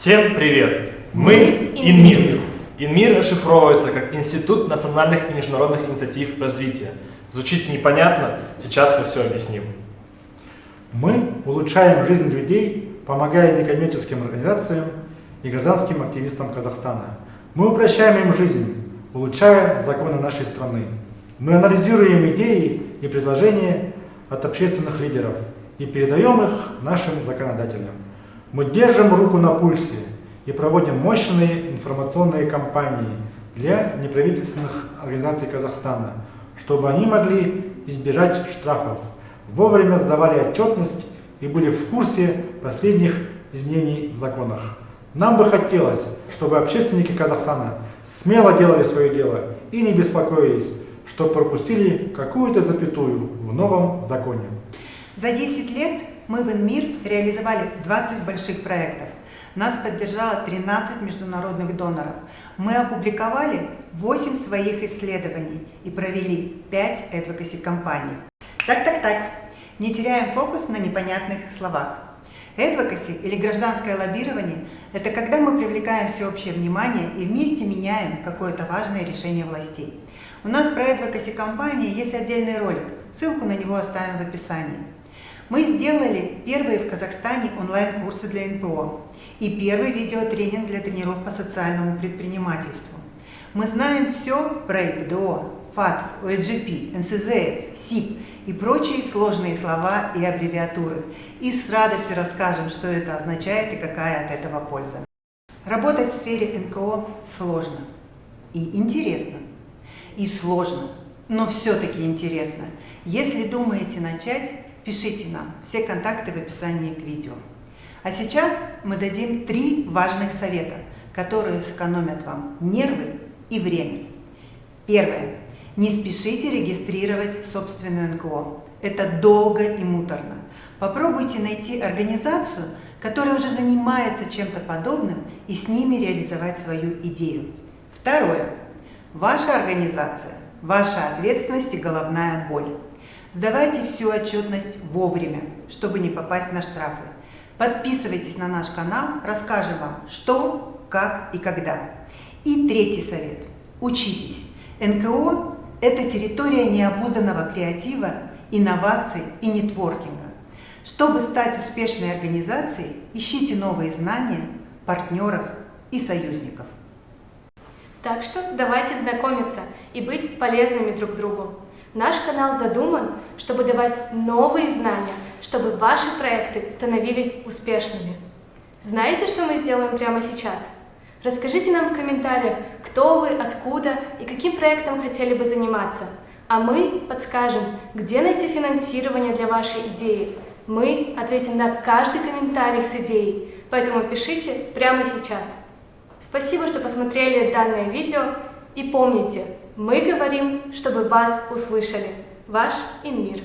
Всем привет! Мы ИНМИР. ИНМИР расшифровывается как Институт национальных и международных инициатив развития. Звучит непонятно, сейчас мы все объясним. Мы улучшаем жизнь людей, помогая некоммерческим организациям и гражданским активистам Казахстана. Мы упрощаем им жизнь, улучшая законы нашей страны. Мы анализируем идеи и предложения от общественных лидеров и передаем их нашим законодателям. Мы держим руку на пульсе и проводим мощные информационные кампании для неправительственных организаций Казахстана, чтобы они могли избежать штрафов, вовремя сдавали отчетность и были в курсе последних изменений в законах. Нам бы хотелось, чтобы общественники Казахстана смело делали свое дело и не беспокоились, что пропустили какую-то запятую в новом законе. За 10 лет мы в ИНМИР реализовали 20 больших проектов. Нас поддержало 13 международных доноров. Мы опубликовали 8 своих исследований и провели 5 advocacy компаний. Так-так-так, не теряем фокус на непонятных словах. Advocacy или гражданское лоббирование – это когда мы привлекаем всеобщее внимание и вместе меняем какое-то важное решение властей. У нас про Advocacy компании есть отдельный ролик, ссылку на него оставим в описании. Мы сделали первые в Казахстане онлайн-курсы для НПО и первый видеотренинг для тренеров по социальному предпринимательству. Мы знаем все про ИПДО, ФАТФ, ОЛГП, НСЗС, СИП и прочие сложные слова и аббревиатуры. И с радостью расскажем, что это означает и какая от этого польза. Работать в сфере НКО сложно и интересно. И сложно, но все-таки интересно. Если думаете начать, пишите нам. Все контакты в описании к видео. А сейчас мы дадим три важных совета, которые сэкономят вам нервы и время. Первое. Не спешите регистрировать собственную НКО. Это долго и муторно. Попробуйте найти организацию, которая уже занимается чем-то подобным, и с ними реализовать свою идею. Второе. Ваша организация, ваша ответственность и головная боль. Сдавайте всю отчетность вовремя, чтобы не попасть на штрафы. Подписывайтесь на наш канал, расскажем вам, что, как и когда. И третий совет. Учитесь. НКО – это территория необузданного креатива, инноваций и нетворкинга. Чтобы стать успешной организацией, ищите новые знания, партнеров и союзников. Так что давайте знакомиться и быть полезными друг другу. Наш канал задуман, чтобы давать новые знания, чтобы ваши проекты становились успешными. Знаете, что мы сделаем прямо сейчас? Расскажите нам в комментариях, кто вы, откуда и каким проектом хотели бы заниматься. А мы подскажем, где найти финансирование для вашей идеи. Мы ответим на каждый комментарий с идеей, поэтому пишите прямо сейчас. Спасибо, что посмотрели данное видео и помните, мы говорим, чтобы вас услышали. Ваш Инмир.